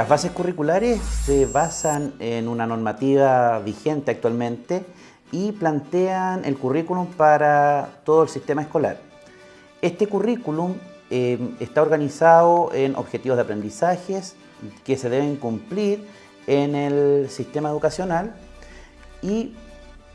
Las bases curriculares se basan en una normativa vigente actualmente y plantean el currículum para todo el sistema escolar. Este currículum eh, está organizado en objetivos de aprendizajes que se deben cumplir en el sistema educacional y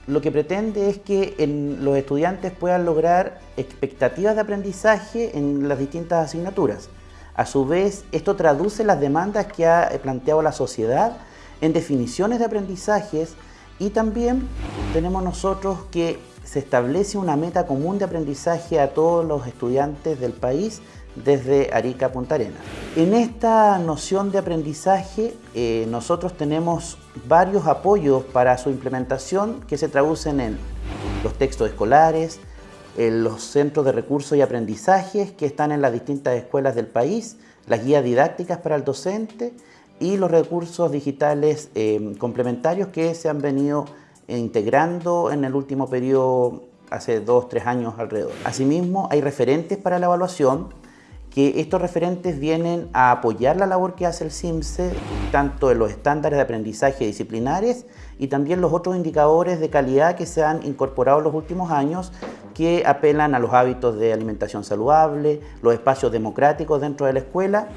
lo que pretende es que los estudiantes puedan lograr expectativas de aprendizaje en las distintas asignaturas. A su vez, esto traduce las demandas que ha planteado la sociedad en definiciones de aprendizajes y también tenemos nosotros que se establece una meta común de aprendizaje a todos los estudiantes del país desde Arica a Punta Arenas. En esta noción de aprendizaje eh, nosotros tenemos varios apoyos para su implementación que se traducen en los textos escolares, los centros de recursos y aprendizajes que están en las distintas escuelas del país, las guías didácticas para el docente y los recursos digitales eh, complementarios que se han venido integrando en el último periodo hace dos, tres años alrededor. Asimismo, hay referentes para la evaluación que estos referentes vienen a apoyar la labor que hace el CIMSE, tanto en los estándares de aprendizaje disciplinares y también los otros indicadores de calidad que se han incorporado en los últimos años que apelan a los hábitos de alimentación saludable, los espacios democráticos dentro de la escuela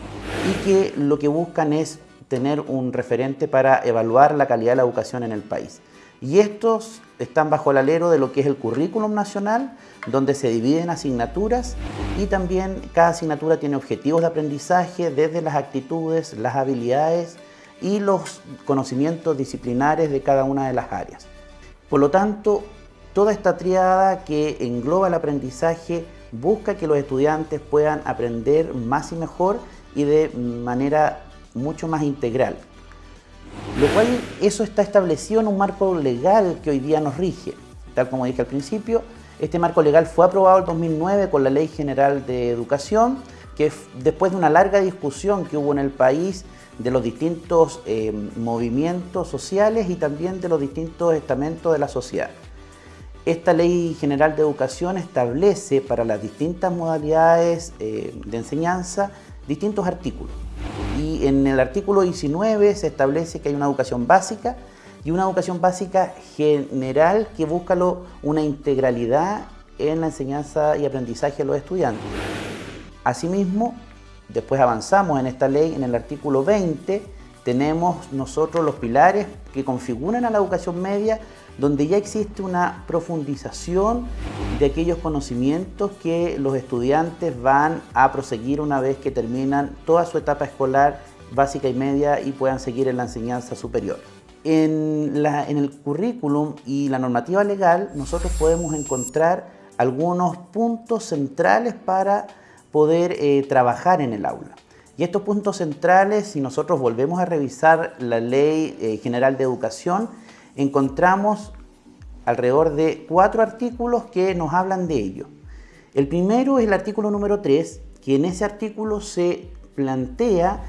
y que lo que buscan es tener un referente para evaluar la calidad de la educación en el país. Y estos están bajo el alero de lo que es el currículum nacional, donde se dividen asignaturas y también cada asignatura tiene objetivos de aprendizaje desde las actitudes, las habilidades y los conocimientos disciplinares de cada una de las áreas. Por lo tanto, toda esta triada que engloba el aprendizaje busca que los estudiantes puedan aprender más y mejor y de manera mucho más integral. Lo cual eso está establecido en un marco legal que hoy día nos rige. Tal como dije al principio, este marco legal fue aprobado en 2009 con la Ley General de Educación, que después de una larga discusión que hubo en el país de los distintos eh, movimientos sociales y también de los distintos estamentos de la sociedad. Esta Ley General de Educación establece para las distintas modalidades eh, de enseñanza distintos artículos y en el artículo 19 se establece que hay una educación básica y una educación básica general que busca una integralidad en la enseñanza y aprendizaje de los estudiantes. Asimismo, después avanzamos en esta ley, en el artículo 20, tenemos nosotros los pilares que configuran a la educación media, donde ya existe una profundización de aquellos conocimientos que los estudiantes van a proseguir una vez que terminan toda su etapa escolar básica y media y puedan seguir en la enseñanza superior. En, el currículum y la normativa legal nosotros podemos encontrar algunos puntos centrales para poder eh, trabajar en el aula. Y estos puntos centrales, si nosotros volvemos a revisar la Ley eh, General de Educación, encontramos alrededor de cuatro artículos que nos hablan de ello. El primero es el artículo número 3, que en ese artículo se plantea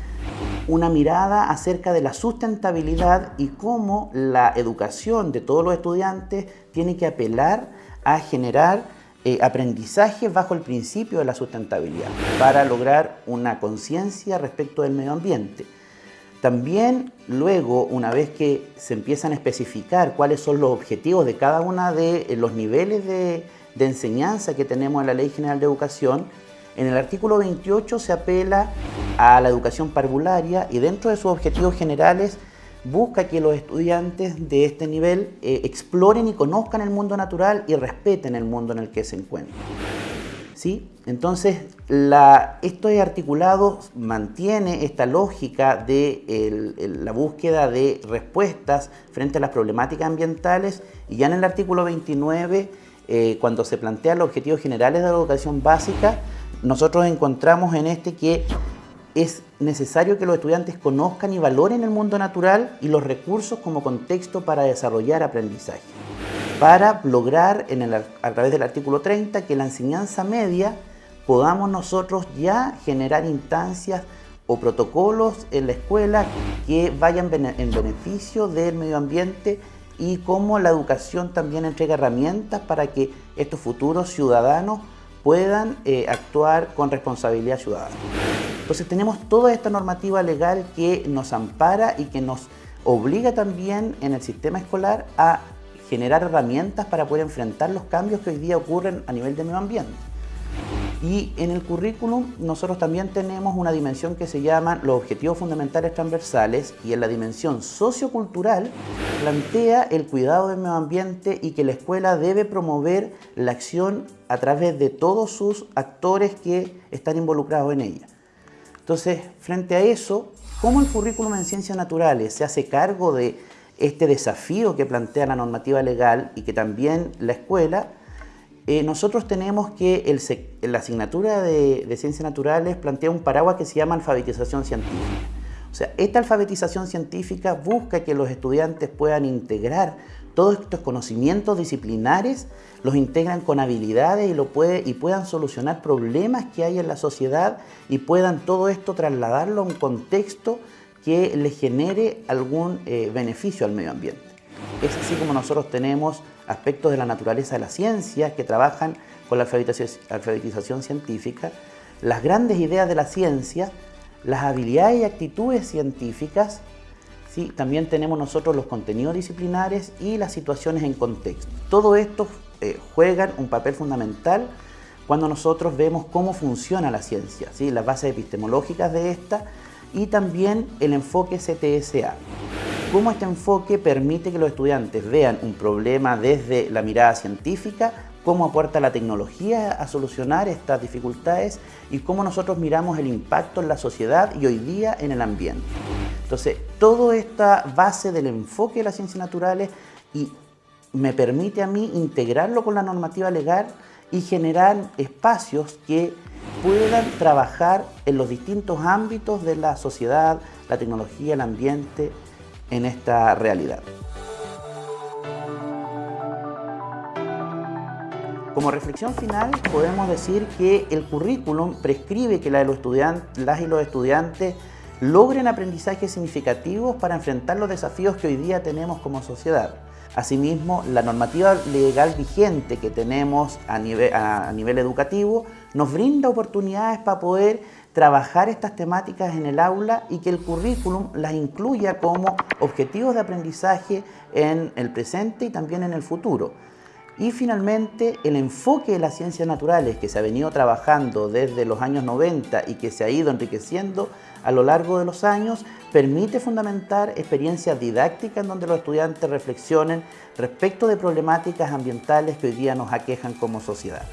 una mirada acerca de la sustentabilidad y cómo la educación de todos los estudiantes tiene que apelar a generar eh, aprendizaje bajo el principio de la sustentabilidad para lograr una conciencia respecto del medio ambiente. También luego, una vez que se empiezan a especificar cuáles son los objetivos de cada uno de eh, los niveles de, de enseñanza que tenemos en la Ley General de Educación, en el artículo 28 se apela a la educación parvularia y dentro de sus objetivos generales busca que los estudiantes de este nivel eh, exploren y conozcan el mundo natural y respeten el mundo en el que se encuentran. ¿Sí? Entonces, esto es articulado mantiene esta lógica de la búsqueda de respuestas frente a las problemáticas ambientales y ya en el artículo 29, eh, cuando se plantean los objetivos generales de la educación básica, nosotros encontramos en este que es necesario que los estudiantes conozcan y valoren el mundo natural y los recursos como contexto para desarrollar aprendizaje, para lograr en el, a través del artículo 30 que la enseñanza media podamos nosotros ya generar instancias o protocolos en la escuela que vayan en beneficio del medio ambiente y cómo la educación también entrega herramientas para que estos futuros ciudadanos puedan eh, actuar con responsabilidad ciudadana. Entonces tenemos toda esta normativa legal que nos ampara y que nos obliga también en el sistema escolar a generar herramientas para poder enfrentar los cambios que hoy día ocurren a nivel de medio ambiente. Y en el currículum nosotros también tenemos una dimensión que se llama los objetivos fundamentales transversales y en la dimensión sociocultural plantea el cuidado del medio ambiente y que la escuela debe promover la acción a través de todos sus actores que están involucrados en ella. Entonces, frente a eso, ¿cómo el currículum en ciencias naturales se hace cargo de este desafío que plantea la normativa legal y que también la escuela? Eh, nosotros tenemos que la asignatura de, Ciencias Naturales plantea un paraguas que se llama alfabetización científica. O sea, esta alfabetización científica busca que los estudiantes puedan integrar todos estos conocimientos disciplinares, los integran con habilidades y, lo puede, y puedan solucionar problemas que hay en la sociedad y puedan todo esto trasladarlo a un contexto que les genere algún eh, beneficio al medio ambiente. Es así como nosotros tenemos aspectos de la naturaleza de la ciencia que trabajan con la alfabetización, científica, las grandes ideas de la ciencia, las habilidades y actitudes científicas, ¿sí? también tenemos nosotros los contenidos disciplinares y las situaciones en contexto. Todo esto eh, juegan un papel fundamental cuando nosotros vemos cómo funciona la ciencia, ¿sí? las bases epistemológicas de esta y también el enfoque CTSA cómo este enfoque permite que los estudiantes vean un problema desde la mirada científica, cómo aporta la tecnología a solucionar estas dificultades y cómo nosotros miramos el impacto en la sociedad y hoy día en el ambiente. Entonces, toda esta base del enfoque de las ciencias naturales y me permite a mí integrarlo con la normativa legal y generar espacios que puedan trabajar en los distintos ámbitos de la sociedad, la tecnología, el ambiente, en esta realidad. Como reflexión final podemos decir que el currículum prescribe que las y los estudiantes logren aprendizajes significativos para enfrentar los desafíos que hoy día tenemos como sociedad. Asimismo, la normativa legal vigente que tenemos a nivel educativo nos brinda oportunidades para poder trabajar estas temáticas en el aula y que el currículum las incluya como objetivos de aprendizaje en el presente y también en el futuro. Y finalmente, el enfoque de las ciencias naturales que se ha venido trabajando desde los años 90 y que se ha ido enriqueciendo a lo largo de los años, permite fundamentar experiencias didácticas en donde los estudiantes reflexionen respecto de problemáticas ambientales que hoy día nos aquejan como sociedad.